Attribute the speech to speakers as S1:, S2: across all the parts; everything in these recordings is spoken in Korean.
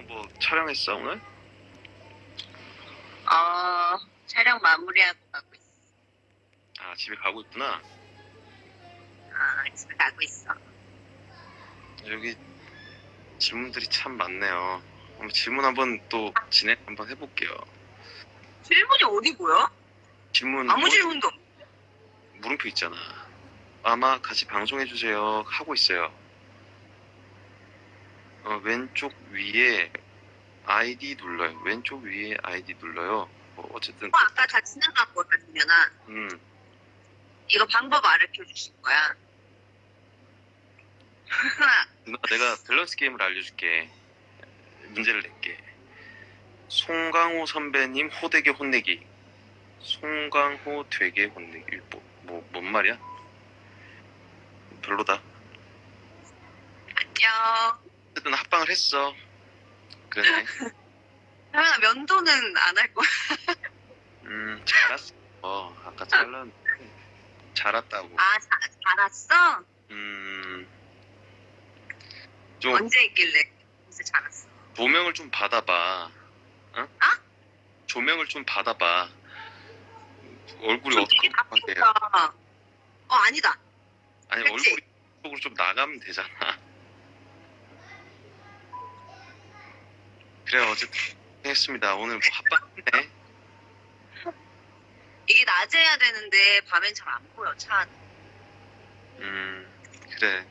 S1: 어, 뭐 촬영했어 오늘?
S2: 어, 촬영 마무리하고 가고 있어.
S1: 아 집에 가고 있구나.
S2: 아, 집에 가고 있어.
S1: 여기 질문들이 참 많네요. 한번 질문 한번 또 진행 한번 해볼게요.
S2: 질문이 어디 보여?
S1: 질문
S2: 아무
S1: 뭐-
S2: 질문도 없
S1: 물음표 있잖아. 아마 같이 방송해 주세요 하고 있어요. 어, 왼쪽 위에 아이디 눌러요. 왼쪽 위에 아이디 눌러요. 뭐 어쨌든
S2: 어, 아까 다 지나간 거야, 그러면은.
S1: 음
S2: 이거 방법 알려줘 주실 거야.
S1: 누나 내가 밸런스 게임을 알려줄게. 문제를 낼게. 송강호 선배님 호되게 혼내기. 송강호 되게 혼내기. 뭐, 뭐, 뭔 말이야? 별로다.
S2: 안녕.
S1: 어쨌든 합방을 했어. 그러네.
S2: 하면아 면도는 안 할 거야.
S1: 음, 잘았어. 어, 아까 잘랐는데. 잘았다고.
S2: 아, 자, 잘았어?
S1: 음, 좀
S2: 언제 있길래 요새 잘았어?
S1: 조명을 좀 받아봐. 어?
S2: 아?
S1: 조명을 좀 받아봐. 얼굴이 어떻게
S2: 바쁘다. 어, 아니다.
S1: 아니
S2: 그치?
S1: 얼굴이 쪽으로 좀 나가면 되잖아. 그래 어쨌든 했습니다. 오늘 뭐 합방했네.
S2: 이게 낮에 해야 되는데 밤엔 잘 안 보여, 차 안.
S1: 음 그래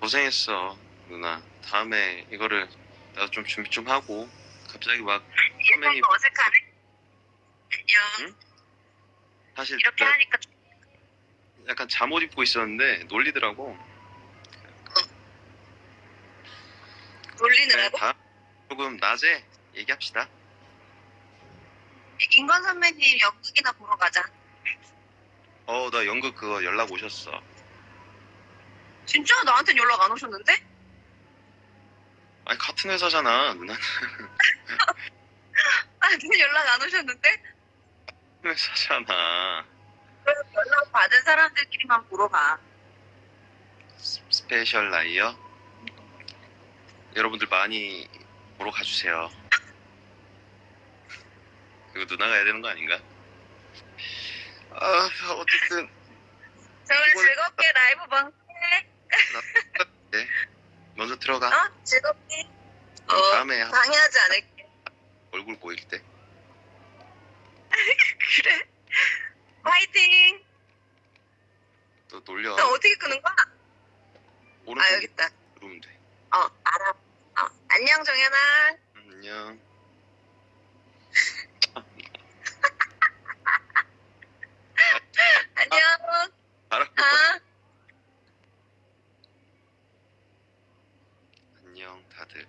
S1: 고생했어 누나. 다음에 이거를 나도 좀 준비 좀 하고 갑자기 막 선배님
S2: 일상이 어색하네? 안녕.
S1: 응? 사실
S2: 이렇게 하니까 좀
S1: 약간 잠옷 입고 있었는데 놀리더라고. 그래,
S2: 놀리느라고?
S1: 조금 낮에 얘기합시다.
S2: 인건 선배님 연극이나 보러 가자.
S1: 어 나 연극 그거 연락 오셨어.
S2: 진짜 나한텐 연락 안 오셨는데?
S1: 아니 같은 회사잖아 누나.
S2: 나한텐 연락 안 오셨는데?
S1: 같은 회사잖아.
S2: 연락 받은 사람들끼리만 보러 가.
S1: 스- 스페셜 라이어 여러분들 많이 보러 가주세요. 이거 누나가 해야 되는 거 아닌가? 아 어쨌든
S2: 저 오늘
S1: 이걸-
S2: 즐겁게 라이브 방송해.
S1: 네 먼저 들어가.
S2: 어? 즐겁게.
S1: 그럼
S2: 어,
S1: 다음에 한-
S2: 방해하지 않을게.
S1: 얼굴 보일 때.
S2: 그래. 화이팅!
S1: 또 놀려.
S2: 너 어떻게 끄는 거야?
S1: 오른쪽
S2: 아, 여기 있다. 안녕, 정연아.
S1: 음, 안녕.
S2: 안녕. 아.
S1: 안녕 다들.